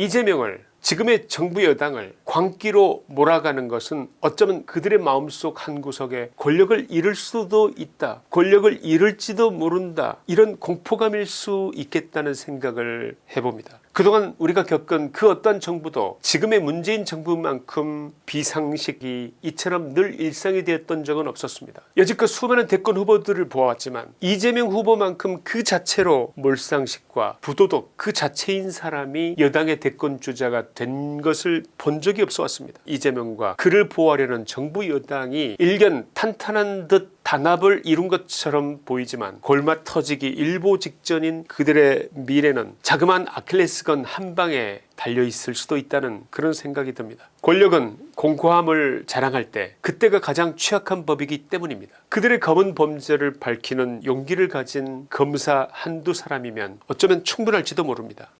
이재명을 지금의 정부 여당을 광기로 몰아가는 것은 어쩌면 그들의 마음속 한구석에 권력을 잃을 수도 있다 권력을 잃을지도 모른다 이런 공포감일 수 있겠다는 생각을 해봅니다 그동안 우리가 겪은 그 어떤 정부도 지금의 문재인 정부만큼 비상식이 이처럼 늘 일상이 되었던 적은 없었습니다. 여지껏 수많은 대권 후보들을 보아왔지만 이재명 후보만큼 그 자체로 몰상식과 부도덕 그 자체인 사람이 여당의 대권 주자가 된 것을 본 적이 없어 왔습니다. 이재명과 그를 보호하려는 정부 여당이 일견 탄탄한 듯 단합을 이룬 것처럼 보이지만 골마 터지기 일보 직전인 그들의 미래는 자그마한 아킬레스건 한 방에 달려있을 수도 있다는 그런 생각이 듭니다. 권력은 공고함을 자랑할 때 그때가 가장 취약한 법이기 때문입니다. 그들의 검은 범죄를 밝히는 용기를 가진 검사 한두 사람이면 어쩌면 충분할지도 모릅니다